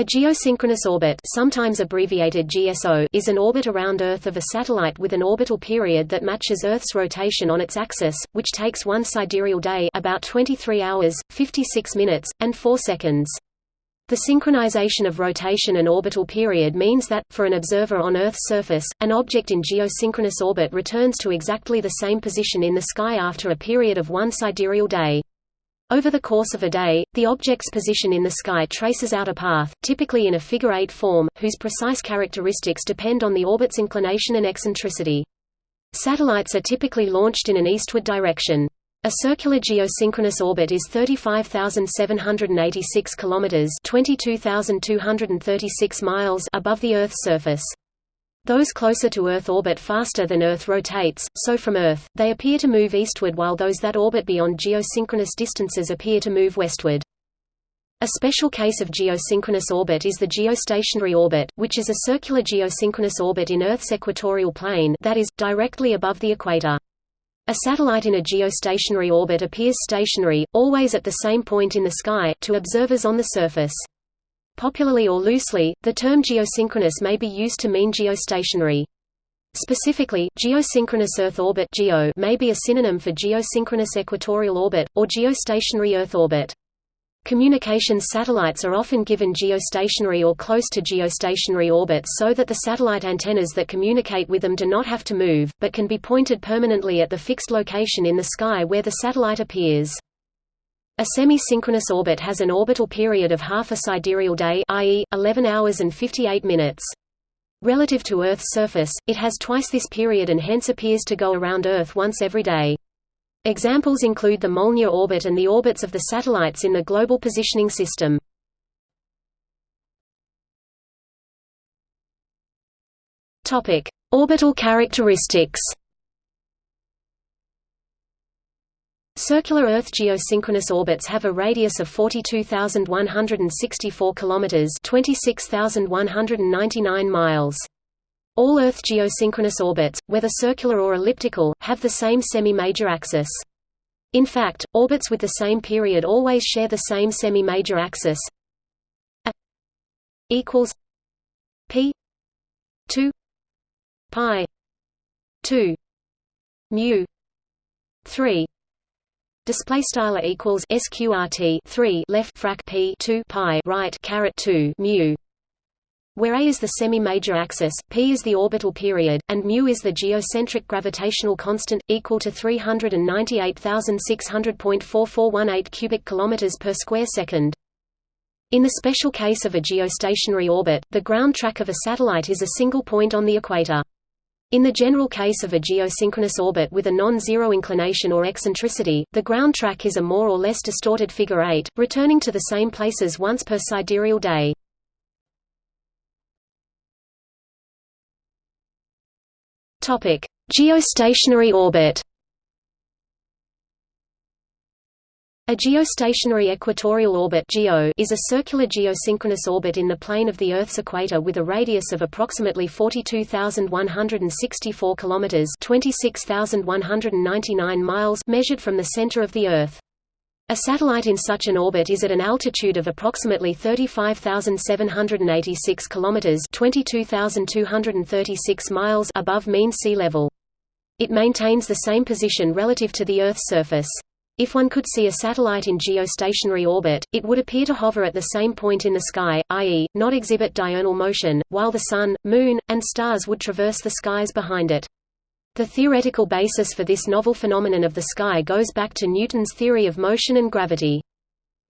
A geosynchronous orbit sometimes abbreviated GSO is an orbit around Earth of a satellite with an orbital period that matches Earth's rotation on its axis, which takes one sidereal day about 23 hours, 56 minutes, and 4 seconds. The synchronization of rotation and orbital period means that, for an observer on Earth's surface, an object in geosynchronous orbit returns to exactly the same position in the sky after a period of one sidereal day. Over the course of a day, the object's position in the sky traces out a path, typically in a figure-eight form, whose precise characteristics depend on the orbit's inclination and eccentricity. Satellites are typically launched in an eastward direction. A circular geosynchronous orbit is 35,786 kilometers (22,236 miles) above the Earth's surface. Those closer to Earth orbit faster than Earth rotates, so from Earth, they appear to move eastward while those that orbit beyond geosynchronous distances appear to move westward. A special case of geosynchronous orbit is the geostationary orbit, which is a circular geosynchronous orbit in Earth's equatorial plane that is, directly above the equator. A satellite in a geostationary orbit appears stationary, always at the same point in the sky, to observers on the surface. Popularly or loosely, the term geosynchronous may be used to mean geostationary. Specifically, geosynchronous Earth orbit (geo) may be a synonym for geosynchronous equatorial orbit or geostationary Earth orbit. Communications satellites are often given geostationary or close to geostationary orbits so that the satellite antennas that communicate with them do not have to move, but can be pointed permanently at the fixed location in the sky where the satellite appears. A semi-synchronous orbit has an orbital period of half a sidereal day i.e., 11 hours and 58 minutes. Relative to Earth's surface, it has twice this period and hence appears to go around Earth once every day. Examples include the Molniya orbit and the orbits of the satellites in the Global Positioning System. Orbital characteristics Circular Earth geosynchronous orbits have a radius of 42,164 kilometers, 26,199 miles. All Earth geosynchronous orbits, whether circular or elliptical, have the same semi-major axis. In fact, orbits with the same period always share the same semi-major axis. A equals p 2 pi 2 mu 3 Display style equals sqrt three left frac p two pi right caret two mu, where a is the semi-major axis, p is the orbital period, and mu is the geocentric gravitational constant, equal to 398,600.4418 cubic kilometers per square second. In the special case of a geostationary orbit, the ground track of a satellite is a single point on the equator. In the general case of a geosynchronous orbit with a non-zero inclination or eccentricity, the ground track is a more or less distorted figure 8, returning to the same places once per sidereal day. Geostationary orbit A geostationary equatorial orbit is a circular geosynchronous orbit in the plane of the Earth's equator with a radius of approximately 42,164 kilometers (26,199 miles) measured from the center of the Earth. A satellite in such an orbit is at an altitude of approximately 35,786 kilometers (22,236 miles) above mean sea level. It maintains the same position relative to the Earth's surface. If one could see a satellite in geostationary orbit, it would appear to hover at the same point in the sky, i.e., not exhibit diurnal motion, while the Sun, Moon, and stars would traverse the skies behind it. The theoretical basis for this novel phenomenon of the sky goes back to Newton's theory of motion and gravity.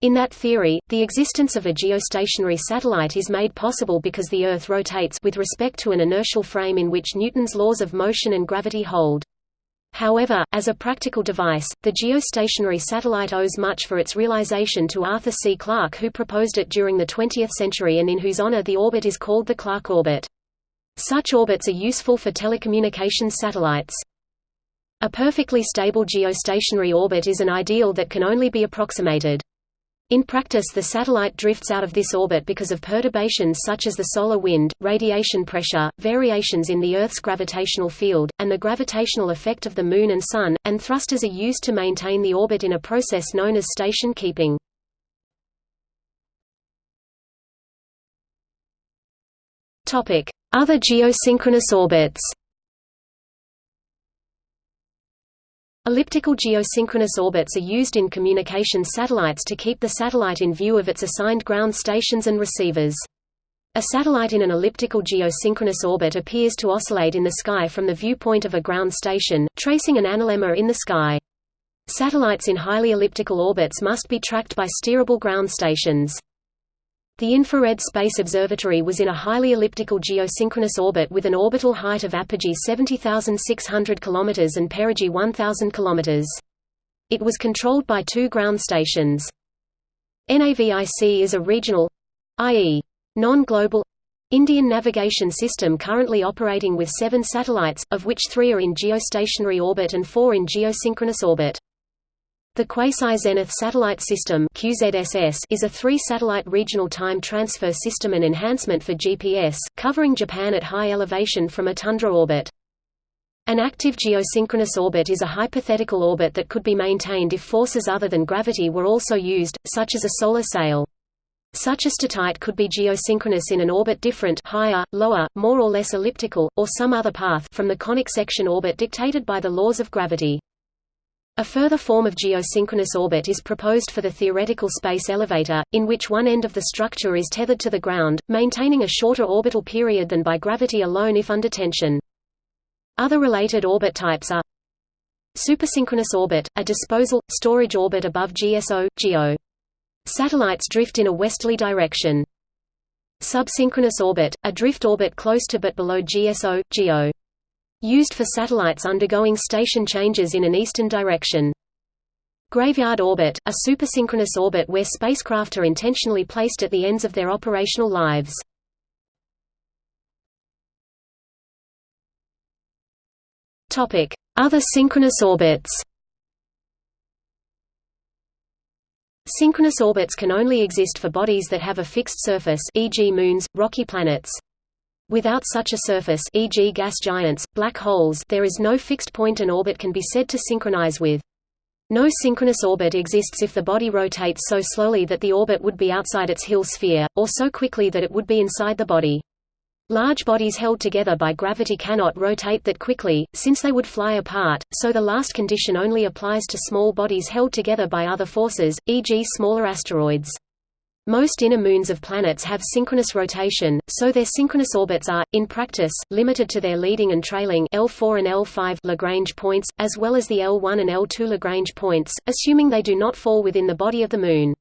In that theory, the existence of a geostationary satellite is made possible because the Earth rotates with respect to an inertial frame in which Newton's laws of motion and gravity hold. However, as a practical device, the geostationary satellite owes much for its realization to Arthur C. Clarke who proposed it during the 20th century and in whose honor the orbit is called the Clarke orbit. Such orbits are useful for telecommunications satellites. A perfectly stable geostationary orbit is an ideal that can only be approximated. In practice the satellite drifts out of this orbit because of perturbations such as the solar wind, radiation pressure, variations in the Earth's gravitational field, and the gravitational effect of the Moon and Sun, and thrusters are used to maintain the orbit in a process known as station keeping. Other geosynchronous orbits Elliptical geosynchronous orbits are used in communication satellites to keep the satellite in view of its assigned ground stations and receivers. A satellite in an elliptical geosynchronous orbit appears to oscillate in the sky from the viewpoint of a ground station, tracing an analemma in the sky. Satellites in highly elliptical orbits must be tracked by steerable ground stations. The Infrared Space Observatory was in a highly elliptical geosynchronous orbit with an orbital height of apogee 70,600 km and perigee 1,000 km. It was controlled by two ground stations. NAVIC is a regional—i.e. non-global Indian navigation system currently operating with seven satellites, of which three are in geostationary orbit and four in geosynchronous orbit. The Quasi-Zenith Satellite System is a three-satellite regional time transfer system and enhancement for GPS, covering Japan at high elevation from a tundra orbit. An active geosynchronous orbit is a hypothetical orbit that could be maintained if forces other than gravity were also used, such as a solar sail. Such a statite could be geosynchronous in an orbit different higher, lower, more or less elliptical, or some other path from the conic section orbit dictated by the laws of gravity. A further form of geosynchronous orbit is proposed for the theoretical space elevator, in which one end of the structure is tethered to the ground, maintaining a shorter orbital period than by gravity alone if under tension. Other related orbit types are Supersynchronous orbit, a disposal, storage orbit above GSO, GEO. Satellites drift in a westerly direction. Subsynchronous orbit, a drift orbit close to but below GSO, GEO. Used for satellites undergoing station changes in an eastern direction. Graveyard orbit, a supersynchronous orbit where spacecraft are intentionally placed at the ends of their operational lives. Other synchronous orbits Synchronous orbits can only exist for bodies that have a fixed surface e.g. moons, rocky planets. Without such a surface e.g. gas giants, black holes there is no fixed point an orbit can be said to synchronize with. No synchronous orbit exists if the body rotates so slowly that the orbit would be outside its Hill sphere, or so quickly that it would be inside the body. Large bodies held together by gravity cannot rotate that quickly, since they would fly apart, so the last condition only applies to small bodies held together by other forces, e.g. smaller asteroids. Most inner moons of planets have synchronous rotation, so their synchronous orbits are, in practice, limited to their leading and trailing L4 and L5 Lagrange points, as well as the L1 and L2 Lagrange points, assuming they do not fall within the body of the Moon.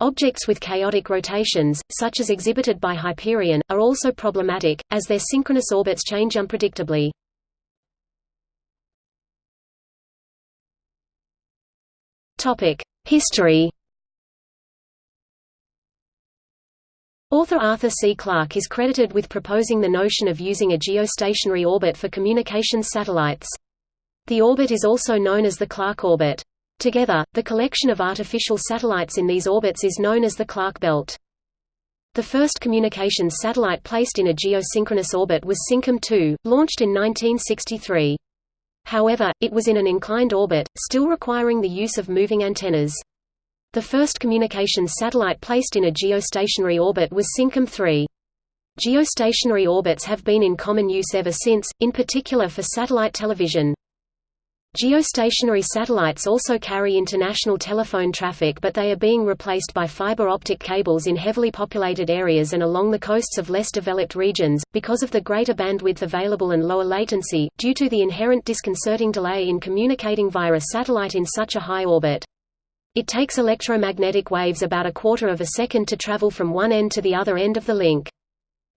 Objects with chaotic rotations, such as exhibited by Hyperion, are also problematic, as their synchronous orbits change unpredictably. History Author Arthur C. Clarke is credited with proposing the notion of using a geostationary orbit for communications satellites. The orbit is also known as the Clarke orbit. Together, the collection of artificial satellites in these orbits is known as the Clarke belt. The first communications satellite placed in a geosynchronous orbit was SYNCOM 2, launched in 1963. However, it was in an inclined orbit, still requiring the use of moving antennas. The first communications satellite placed in a geostationary orbit was SYNCOM 3. Geostationary orbits have been in common use ever since, in particular for satellite television. Geostationary satellites also carry international telephone traffic but they are being replaced by fiber optic cables in heavily populated areas and along the coasts of less developed regions, because of the greater bandwidth available and lower latency, due to the inherent disconcerting delay in communicating via a satellite in such a high orbit. It takes electromagnetic waves about a quarter of a second to travel from one end to the other end of the link.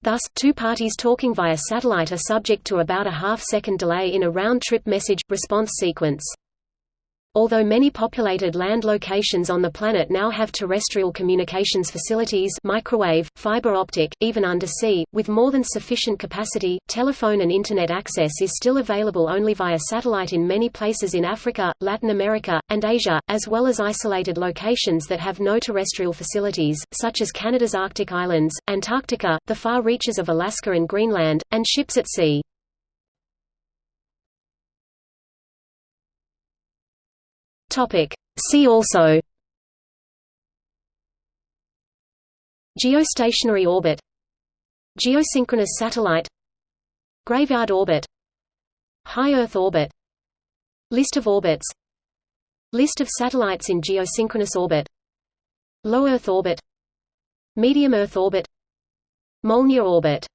Thus, two parties talking via satellite are subject to about a half-second delay in a round-trip message-response sequence. Although many populated land locations on the planet now have terrestrial communications facilities microwave, fiber optic, even undersea, with more than sufficient capacity, telephone and Internet access is still available only via satellite in many places in Africa, Latin America, and Asia, as well as isolated locations that have no terrestrial facilities, such as Canada's Arctic Islands, Antarctica, the far reaches of Alaska and Greenland, and ships at sea. Topic. See also. Geostationary orbit. Geosynchronous satellite. Graveyard orbit. High Earth orbit. List of orbits. List of satellites in geosynchronous orbit. Low Earth orbit. Medium Earth orbit. Molniya orbit